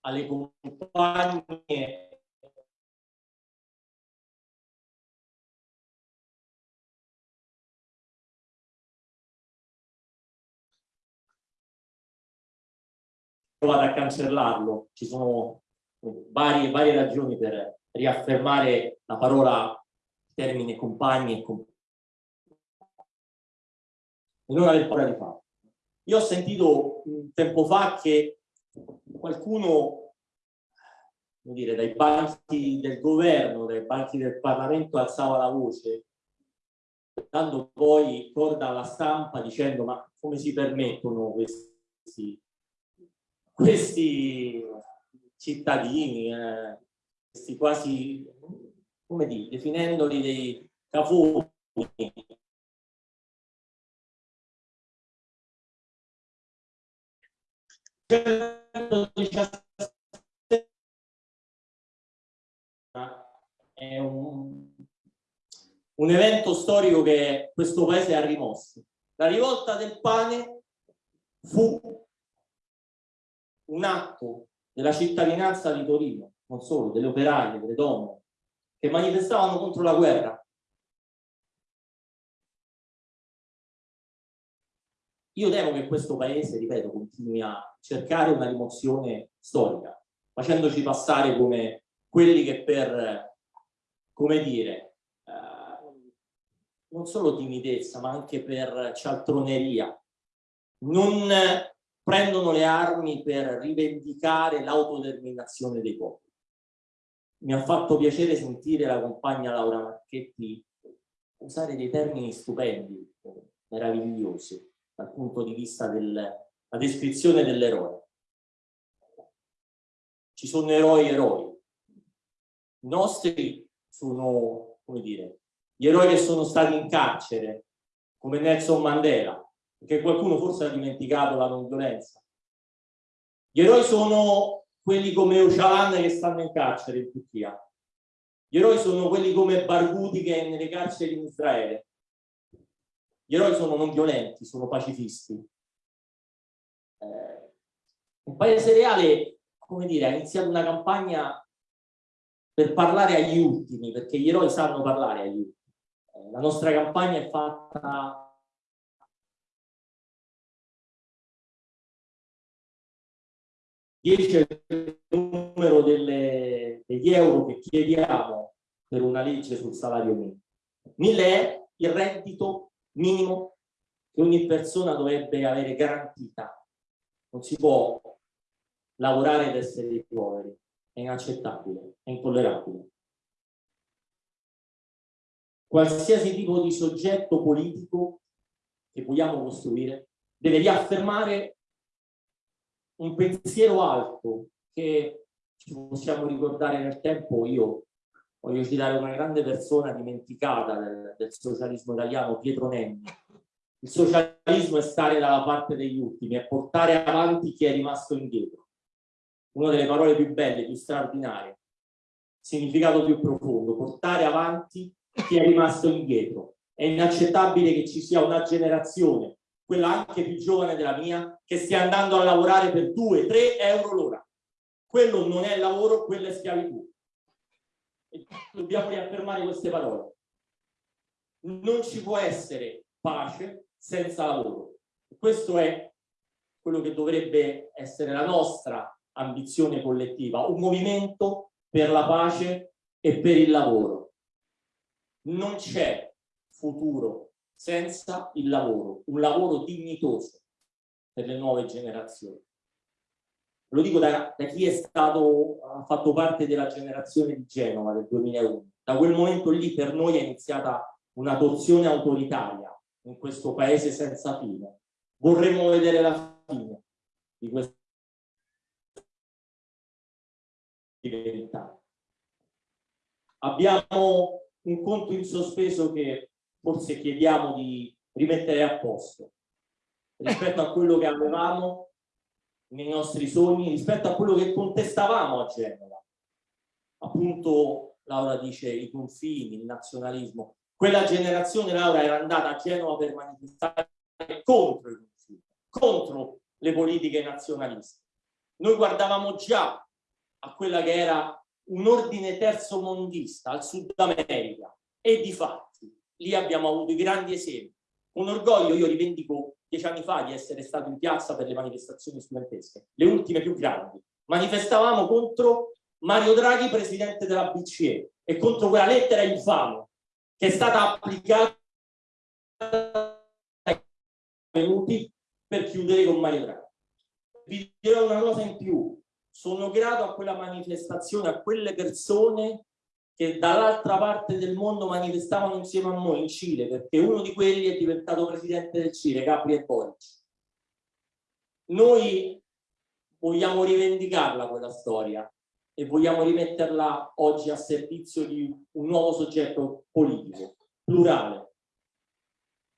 alle compagne provato a cancellarlo, ci sono varie, varie ragioni per riaffermare la parola termine compagni e compagni. Non aver paura di farlo. Io ho sentito un tempo fa che qualcuno, dire, dai banchi del governo, dai banchi del Parlamento alzava la voce, dando poi corda alla stampa dicendo ma come si permettono questi questi cittadini, eh, questi quasi, come dire, definendoli dei cafoni, è un, un evento storico che questo paese ha rimosso. La rivolta del pane fu un atto della cittadinanza di Torino, non solo, delle operaie, delle donne, che manifestavano contro la guerra. Io temo che questo paese, ripeto, continui a cercare una rimozione storica, facendoci passare come quelli che per, come dire, eh, non solo timidezza, ma anche per cialtroneria, non prendono le armi per rivendicare l'autodeterminazione dei popoli. Mi ha fatto piacere sentire la compagna Laura Marchetti usare dei termini stupendi, meravigliosi, dal punto di vista della descrizione dell'eroe. Ci sono eroi eroi. I nostri sono, come dire, gli eroi che sono stati in carcere, come Nelson Mandela, perché qualcuno forse ha dimenticato la non violenza. Gli eroi sono quelli come Öcalan che stanno in carcere in Turchia. Gli eroi sono quelli come Barghouti che è nelle carceri in Israele. Gli eroi sono non violenti, sono pacifisti. Eh, il Paese Reale, come dire, ha iniziato una campagna per parlare agli ultimi, perché gli eroi sanno parlare agli ultimi. Eh, la nostra campagna è fatta 10 è il numero delle, degli euro che chiediamo per una legge sul salario minimo. 1000 è il reddito minimo che ogni persona dovrebbe avere garantita. Non si può lavorare ed essere poveri. È inaccettabile, è intollerabile. Qualsiasi tipo di soggetto politico che vogliamo costruire deve riaffermare un pensiero alto che ci possiamo ricordare nel tempo, io voglio citare una grande persona dimenticata del, del socialismo italiano, Pietro Nenni. Il socialismo è stare dalla parte degli ultimi, è portare avanti chi è rimasto indietro. Una delle parole più belle, più straordinarie, significato più profondo, portare avanti chi è rimasto indietro. È inaccettabile che ci sia una generazione quella anche più giovane della mia, che stia andando a lavorare per 2-3 euro l'ora. Quello non è lavoro, quella è schiavitù. E dobbiamo riaffermare queste parole. Non ci può essere pace senza lavoro. Questo è quello che dovrebbe essere la nostra ambizione collettiva, un movimento per la pace e per il lavoro. Non c'è futuro senza il lavoro, un lavoro dignitoso per le nuove generazioni. Lo dico da, da chi è stato, ha fatto parte della generazione di Genova del 2001. Da quel momento lì per noi è iniziata una torsione autoritaria in questo paese senza fine. Vorremmo vedere la fine di verità. Abbiamo un conto in sospeso che forse chiediamo di rimettere a posto rispetto a quello che avevamo nei nostri sogni, rispetto a quello che contestavamo a Genova. Appunto, Laura dice i confini, il nazionalismo. Quella generazione, Laura, era andata a Genova per manifestare contro i confini, contro le politiche nazionaliste. Noi guardavamo già a quella che era un ordine terzo mondista al Sud America e di fatti lì abbiamo avuto i grandi esempi. Con orgoglio io rivendico dieci anni fa di essere stato in piazza per le manifestazioni studentesche, le ultime più grandi. Manifestavamo contro Mario Draghi, presidente della BCE, e contro quella lettera infame che è stata applicata ai venuti per chiudere con Mario Draghi. Vi dirò una cosa in più, sono grato a quella manifestazione, a quelle persone che dall'altra parte del mondo manifestavano insieme a noi in Cile, perché uno di quelli è diventato presidente del Cile, Gabriel Boric. Noi vogliamo rivendicarla quella storia e vogliamo rimetterla oggi a servizio di un nuovo soggetto politico, plurale.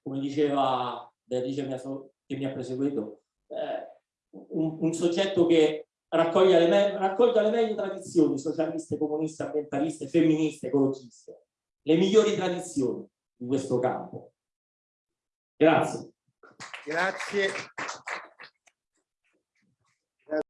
Come diceva Beatrice che mi ha proseguito, eh, un, un soggetto che raccoglie le, raccolga le meglio tradizioni socialiste, comuniste, ambientaliste, femministe, ecologiste, le migliori tradizioni di questo campo. Grazie. Grazie.